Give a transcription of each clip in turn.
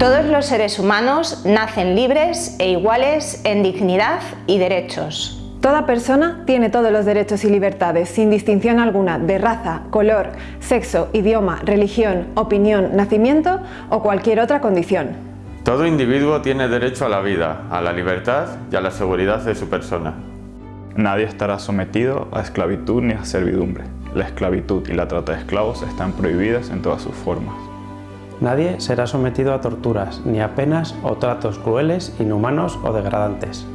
Todos los seres humanos nacen libres e iguales en dignidad y derechos. Toda persona tiene todos los derechos y libertades, sin distinción alguna de raza, color, sexo, idioma, religión, opinión, nacimiento o cualquier otra condición. Todo individuo tiene derecho a la vida, a la libertad y a la seguridad de su persona. Nadie estará sometido a esclavitud ni a servidumbre. La esclavitud y la trata de esclavos están prohibidas en todas sus formas. Nadie será sometido a torturas, ni a penas o tratos crueles, inhumanos o degradantes.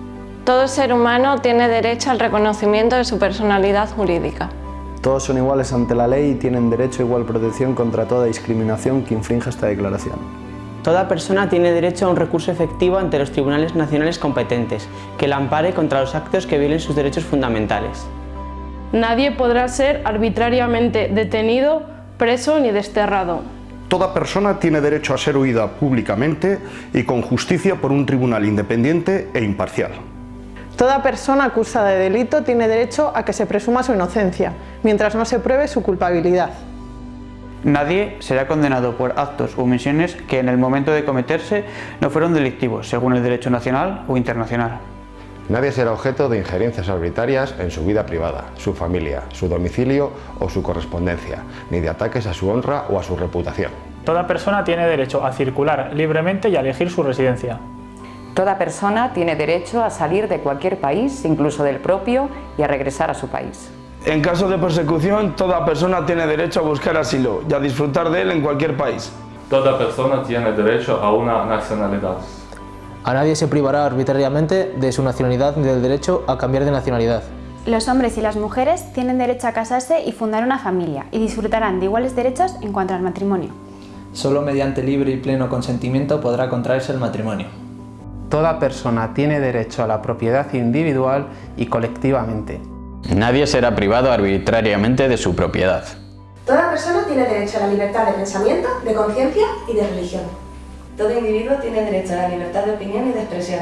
Todo ser humano tiene derecho al reconocimiento de su personalidad jurídica. Todos son iguales ante la ley y tienen derecho a igual protección contra toda discriminación que infrinja esta declaración. Toda persona tiene derecho a un recurso efectivo ante los tribunales nacionales competentes, que la ampare contra los actos que violen sus derechos fundamentales. Nadie podrá ser arbitrariamente detenido, preso ni desterrado. Toda persona tiene derecho a ser oída públicamente y con justicia por un tribunal independiente e imparcial. Toda persona acusada de delito tiene derecho a que se presuma su inocencia, mientras no se pruebe su culpabilidad. Nadie será condenado por actos o omisiones que en el momento de cometerse no fueron delictivos, según el derecho nacional o internacional. Nadie será objeto de injerencias arbitrarias en su vida privada, su familia, su domicilio o su correspondencia, ni de ataques a su honra o a su reputación. Toda persona tiene derecho a circular libremente y a elegir su residencia. Toda persona tiene derecho a salir de cualquier país, incluso del propio, y a regresar a su país. En caso de persecución, toda persona tiene derecho a buscar asilo y a disfrutar de él en cualquier país. Toda persona tiene derecho a una nacionalidad. A nadie se privará arbitrariamente de su nacionalidad ni del derecho a cambiar de nacionalidad. Los hombres y las mujeres tienen derecho a casarse y fundar una familia y disfrutarán de iguales derechos en cuanto al matrimonio. Solo mediante libre y pleno consentimiento podrá contraerse el matrimonio. Toda persona tiene derecho a la propiedad individual y colectivamente. Nadie será privado arbitrariamente de su propiedad. Toda persona tiene derecho a la libertad de pensamiento, de conciencia y de religión. Todo individuo tiene derecho a la libertad de opinión y de expresión.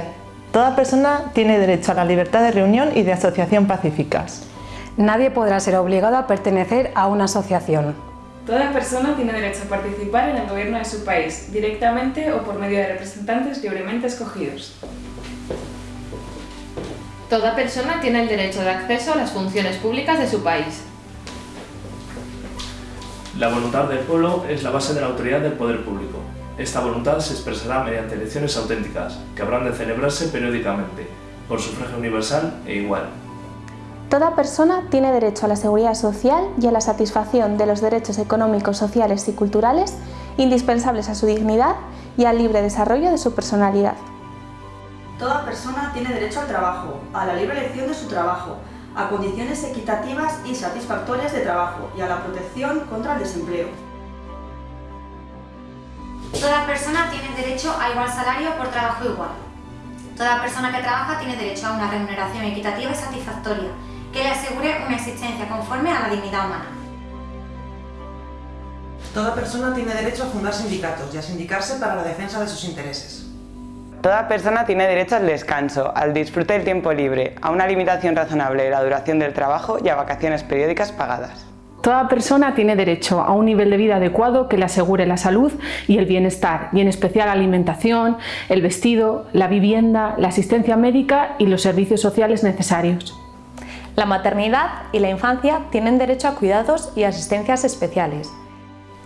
Toda persona tiene derecho a la libertad de reunión y de asociación pacíficas. Nadie podrá ser obligado a pertenecer a una asociación. Toda persona tiene derecho a participar en el gobierno de su país, directamente o por medio de representantes libremente escogidos. Toda persona tiene el derecho de acceso a las funciones públicas de su país. La voluntad del pueblo es la base de la autoridad del poder público. Esta voluntad se expresará mediante elecciones auténticas, que habrán de celebrarse periódicamente, por sufragio universal e igual. Toda persona tiene derecho a la seguridad social y a la satisfacción de los derechos económicos, sociales y culturales indispensables a su dignidad y al libre desarrollo de su personalidad. Toda persona tiene derecho al trabajo, a la libre elección de su trabajo, a condiciones equitativas y satisfactorias de trabajo y a la protección contra el desempleo. Toda persona tiene derecho a igual salario por trabajo igual. Toda persona que trabaja tiene derecho a una remuneración equitativa y satisfactoria, que le asegure una existencia conforme a la dignidad humana. Toda persona tiene derecho a fundar sindicatos y a sindicarse para la defensa de sus intereses. Toda persona tiene derecho al descanso, al disfrute del tiempo libre, a una limitación razonable de la duración del trabajo y a vacaciones periódicas pagadas. Toda persona tiene derecho a un nivel de vida adecuado que le asegure la salud y el bienestar, y en especial la alimentación, el vestido, la vivienda, la asistencia médica y los servicios sociales necesarios. La maternidad y la infancia tienen derecho a cuidados y asistencias especiales.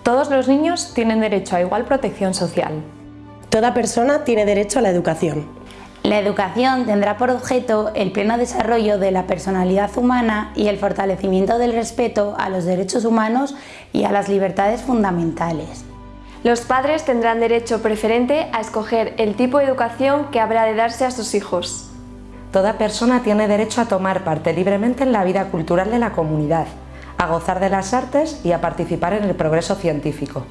Todos los niños tienen derecho a igual protección social. Toda persona tiene derecho a la educación. La educación tendrá por objeto el pleno desarrollo de la personalidad humana y el fortalecimiento del respeto a los derechos humanos y a las libertades fundamentales. Los padres tendrán derecho preferente a escoger el tipo de educación que habrá de darse a sus hijos. Toda persona tiene derecho a tomar parte libremente en la vida cultural de la comunidad, a gozar de las artes y a participar en el progreso científico.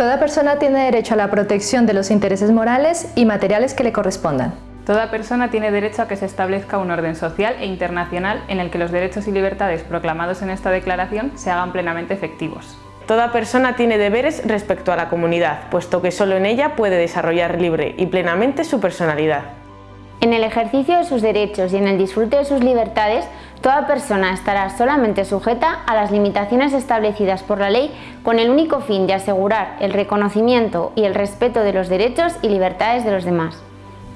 Toda persona tiene derecho a la protección de los intereses morales y materiales que le correspondan. Toda persona tiene derecho a que se establezca un orden social e internacional en el que los derechos y libertades proclamados en esta declaración se hagan plenamente efectivos. Toda persona tiene deberes respecto a la comunidad, puesto que solo en ella puede desarrollar libre y plenamente su personalidad. En el ejercicio de sus derechos y en el disfrute de sus libertades, Toda persona estará solamente sujeta a las limitaciones establecidas por la ley con el único fin de asegurar el reconocimiento y el respeto de los derechos y libertades de los demás.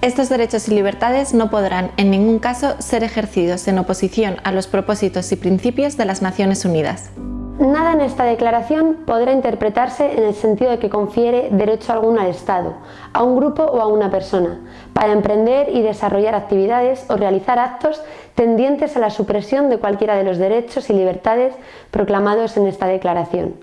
Estos derechos y libertades no podrán en ningún caso ser ejercidos en oposición a los propósitos y principios de las Naciones Unidas. Nada en esta declaración podrá interpretarse en el sentido de que confiere derecho alguno al Estado, a un grupo o a una persona, para emprender y desarrollar actividades o realizar actos tendientes a la supresión de cualquiera de los derechos y libertades proclamados en esta declaración.